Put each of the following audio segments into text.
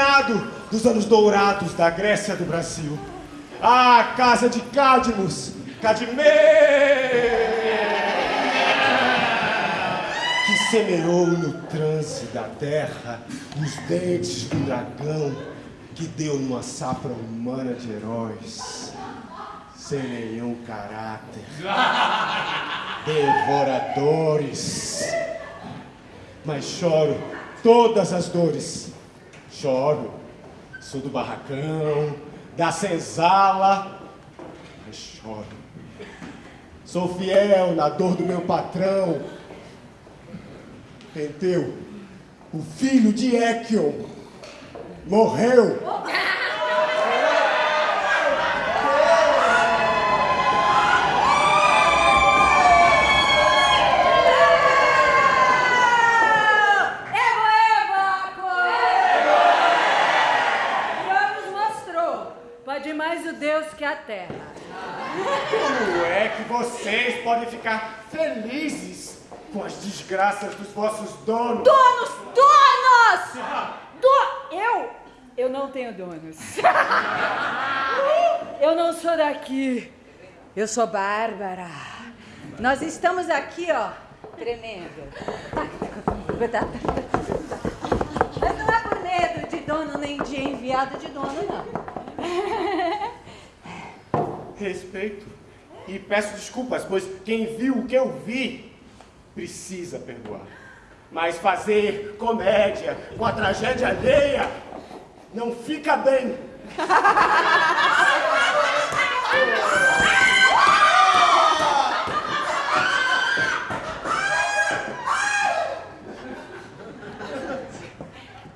finado dos anos dourados da Grécia do Brasil. Ah, casa de Cadmus, Cadmé! Que semeou no transe da terra os dentes do dragão que deu numa safra humana de heróis sem nenhum caráter. Devoradores. Mas choro todas as dores. Choro. Sou do barracão, da senzala, mas choro. Sou fiel na dor do meu patrão. Penteu, o filho de Ekion, morreu. Que a terra. Como é que vocês podem ficar felizes com as desgraças dos vossos donos? Donos! Donos! Do... Eu? Eu não tenho donos. Eu não sou daqui. Eu sou Bárbara. Nós estamos aqui, ó, tremendo. Mas não é por medo de dono nem de enviado de dono, não respeito e peço desculpas, pois quem viu o que eu vi precisa perdoar. Mas fazer comédia com a tragédia alheia não fica bem.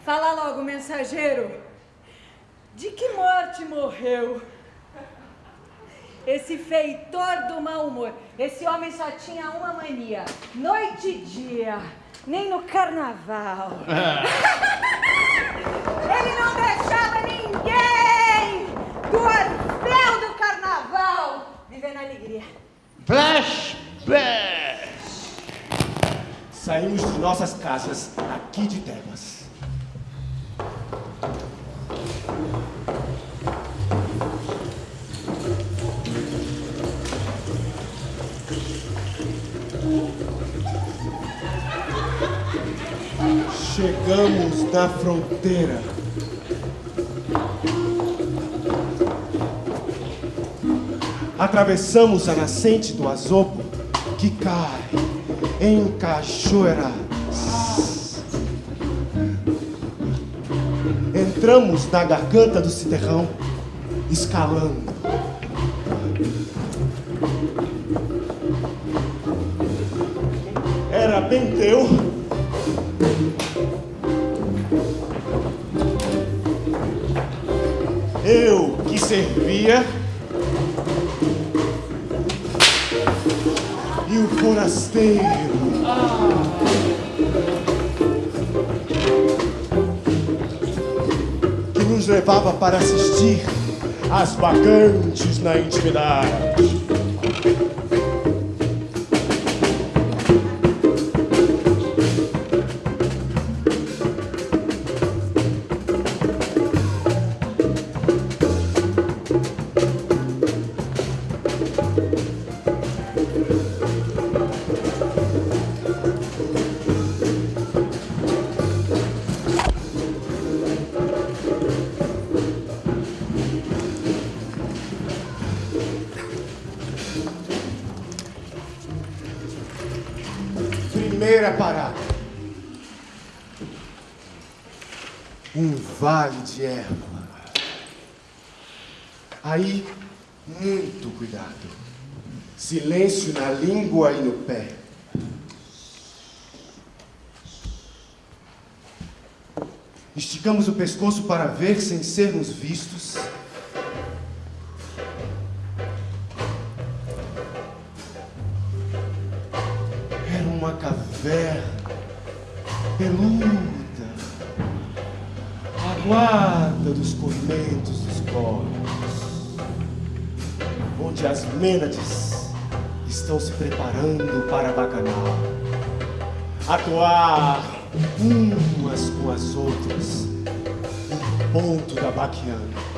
Fala logo, mensageiro. De que morte morreu? Esse feitor do mau humor. Esse homem só tinha uma mania: noite e dia, nem no carnaval. Ele não deixava ninguém do Orfeu do carnaval viver na alegria. Flashback! Saímos de nossas casas aqui de Tebas Chegamos na fronteira. Atravessamos a nascente do Azopo, que cai em cachoeiras. Entramos na garganta do Citerrão, escalando. Era Penteu eu que servia e o forasteiro. Que nos levava para assistir às bacantes na intimidade. Vale de erva. Aí, muito cuidado. Silêncio na língua e no pé. Esticamos o pescoço para ver sem sermos vistos. Mênades estão se preparando para bacanal, atuar umas com as outras, ponto da Baquiana.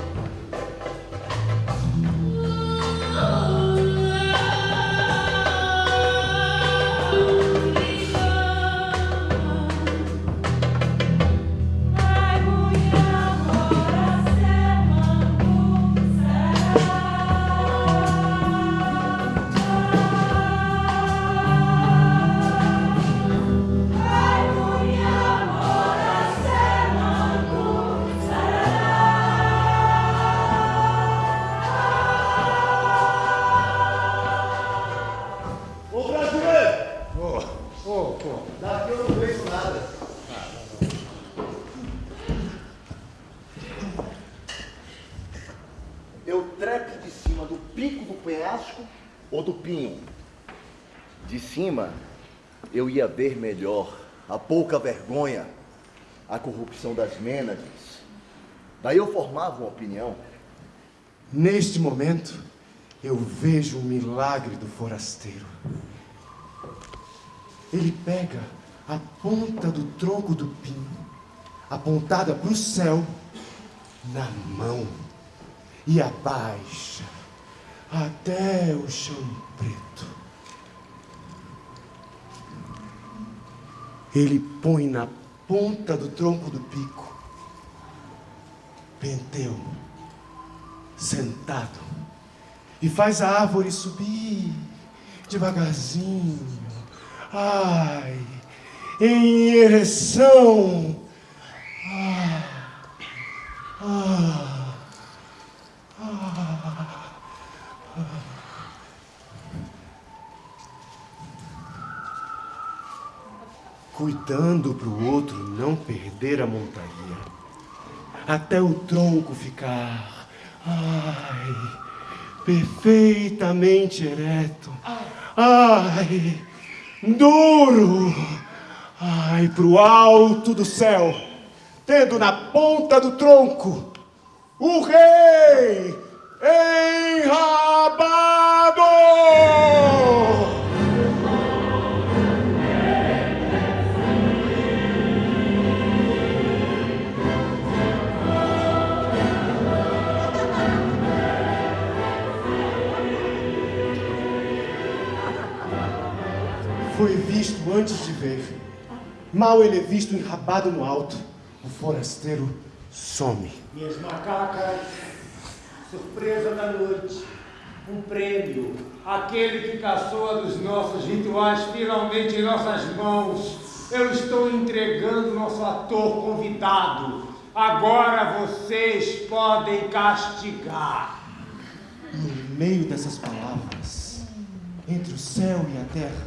Penhasco ou do pinho? De cima, eu ia ver melhor a pouca vergonha, a corrupção das Mênades. Daí eu formava uma opinião. Neste momento, eu vejo o milagre do forasteiro. Ele pega a ponta do tronco do pinho, apontada para o céu, na mão, e abaixa até o chão preto. Ele põe na ponta do tronco do pico Penteu sentado e faz a árvore subir devagarzinho. Ai, em ereção. Cuidando para o outro não perder a montaria até o tronco ficar, ai, perfeitamente ereto, ai, duro, ai, pro alto do céu, tendo na ponta do tronco o rei enrabado. Mal ele é visto enrabado no alto. O forasteiro some. Minhas macacas, surpresa da noite, um prêmio, aquele que caçoa dos nossos rituais finalmente em nossas mãos. Eu estou entregando nosso ator convidado. Agora vocês podem castigar. No meio dessas palavras, entre o céu e a terra,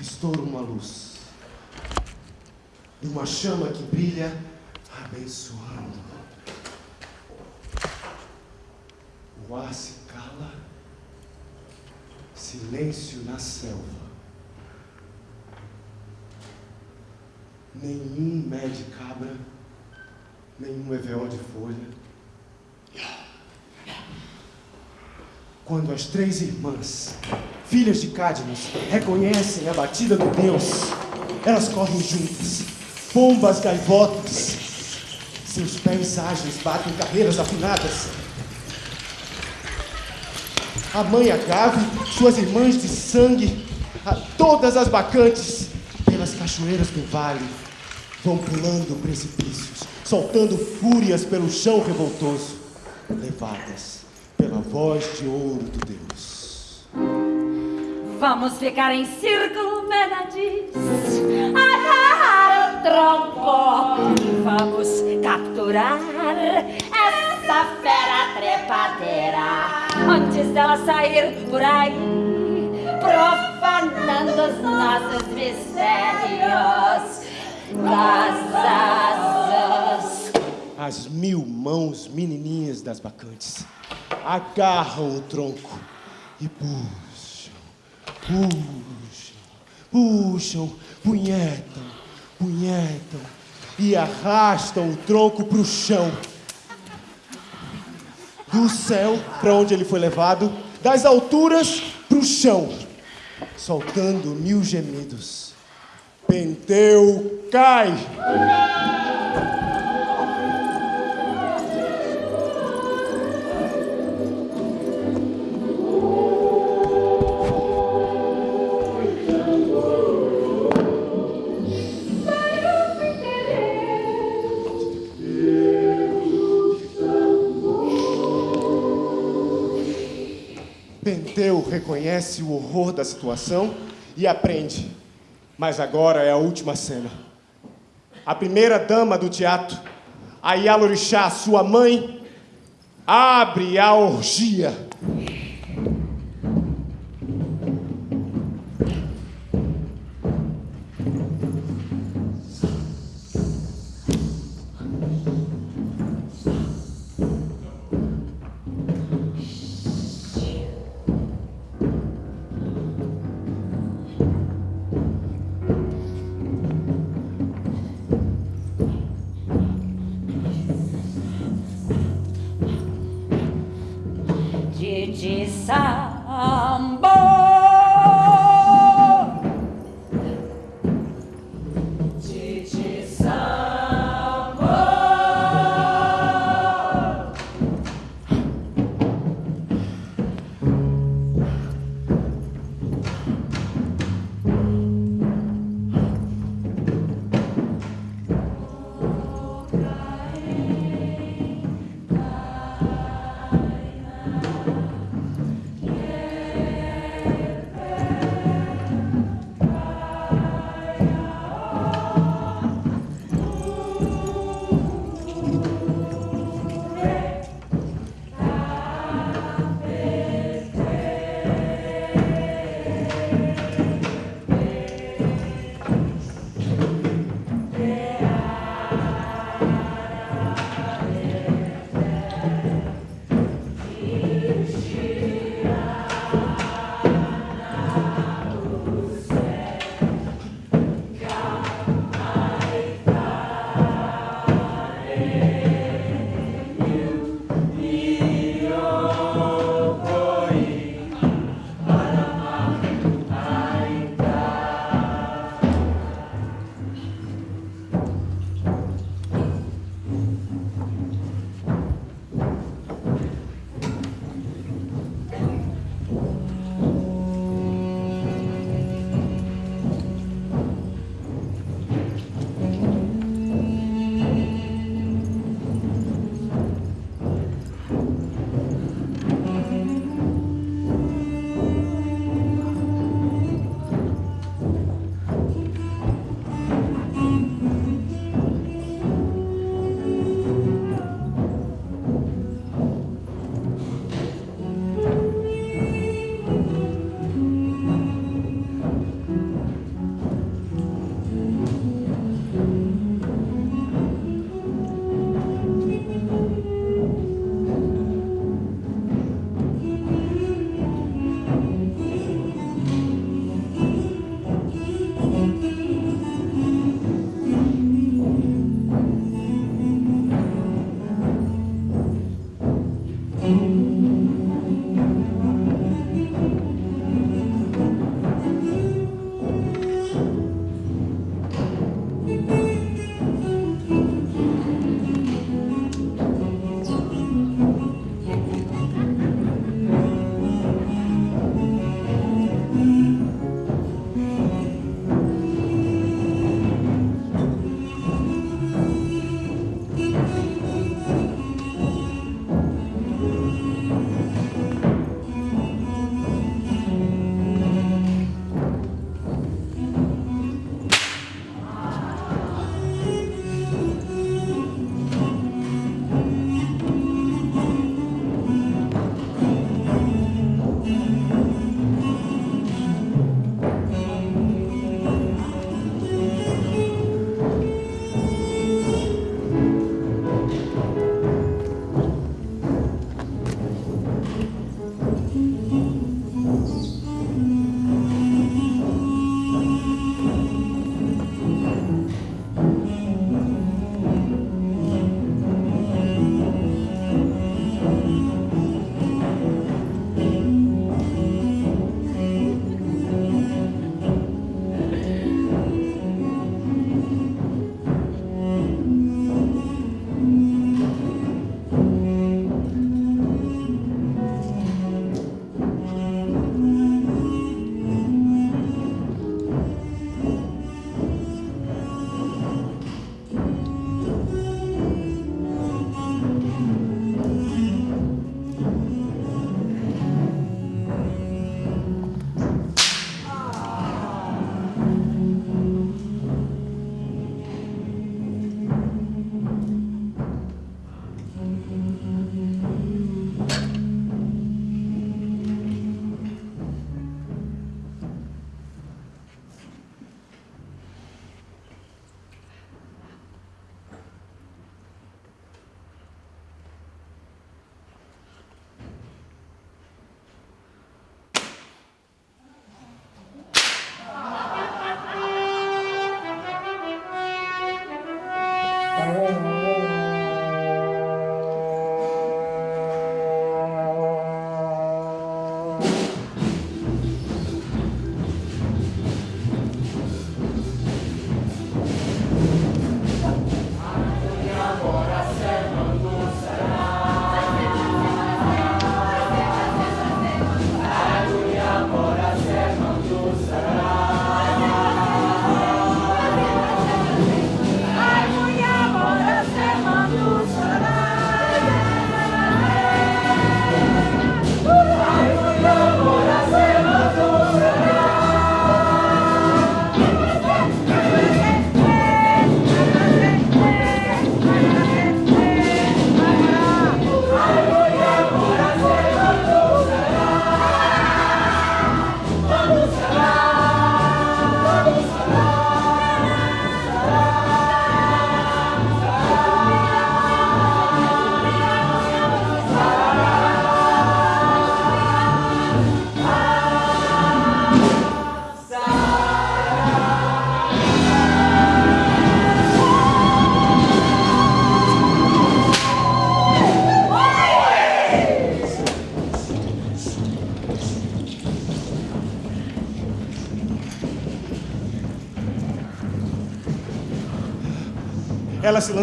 estoura uma luz. Uma chama que brilha abençoando. O ar se cala, silêncio na selva. Nenhum mé de cabra, nenhum EVO de folha. Quando as três irmãs, filhas de Cadmus, reconhecem a batida do Deus, elas correm juntas, pombas gaivotas. Seus pés ágeis batem carreiras afinadas. A mãe Agave, suas irmãs de sangue, a todas as bacantes, pelas cachoeiras do vale, vão pulando precipícios, soltando fúrias pelo chão revoltoso, levadas pela voz de ouro do Deus. Vamos ficar em círculo, o tronco vamos capturar essa fera trepadeira antes dela sair por aí, profanando os nossos mistérios das asas. As mil mãos menininhas das bacantes agarram o tronco e puxam, puxam, puxam, punhetam e arrastam o tronco para o chão. Do céu para onde ele foi levado, das alturas para o chão, soltando mil gemidos. Penteu cai. Reconhece o horror da situação e aprende. Mas agora é a última cena. A primeira dama do teatro, a Yalorixá, sua mãe, abre a orgia.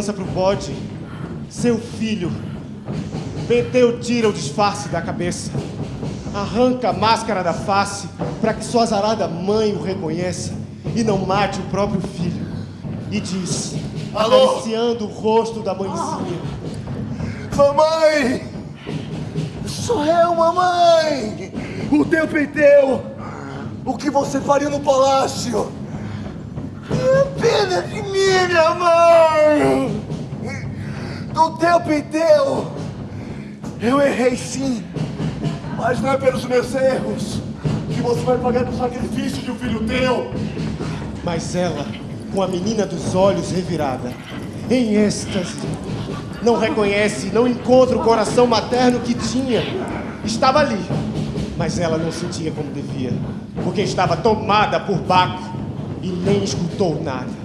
Lança pro bode. Seu filho. Penteu tira o disfarce da cabeça. Arranca a máscara da face para que sua azarada mãe o reconheça e não mate o próprio filho. E diz, Alô? acariciando o rosto da mãezinha. Mamãe! Sou eu, mamãe! O teu penteu! O que você faria no palácio? Pena de mim, minha mãe! Do teu penteu! Eu errei sim, mas não é pelos meus erros que você vai pagar pelo sacrifício de um filho teu! Mas ela, com a menina dos olhos revirada, em êxtase, não reconhece, não encontra o coração materno que tinha. Estava ali, mas ela não sentia como devia, porque estava tomada por Baco e nem escutou nada.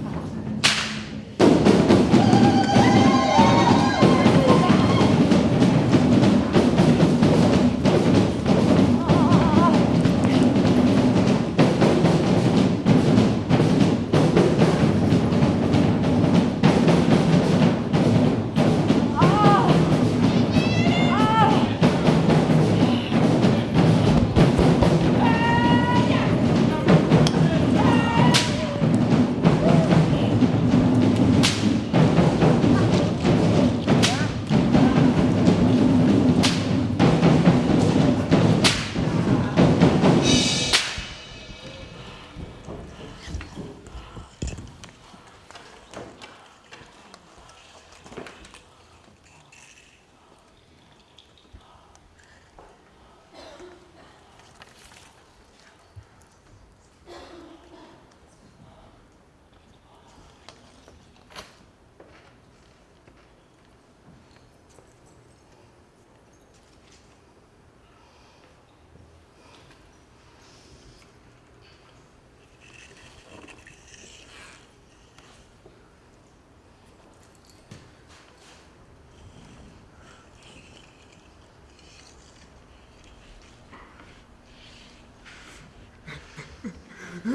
Ha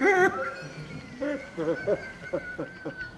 ha ha ha ha.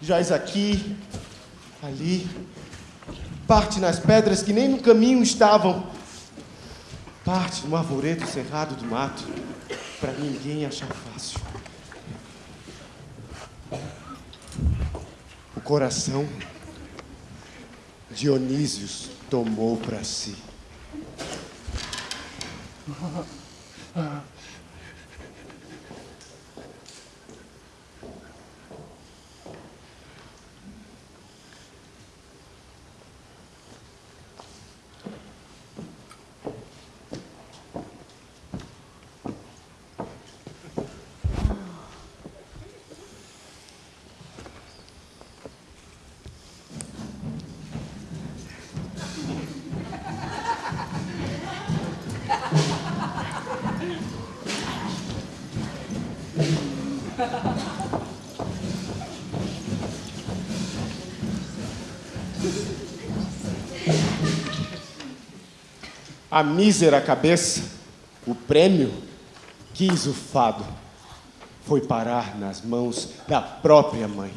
Jaz aqui, ali, parte nas pedras que nem no caminho estavam, parte no arvoredo cerrado do mato, para ninguém achar fácil. O coração Dionísios tomou para si. A mísera cabeça, o prêmio, quis o fado, foi parar nas mãos da própria mãe.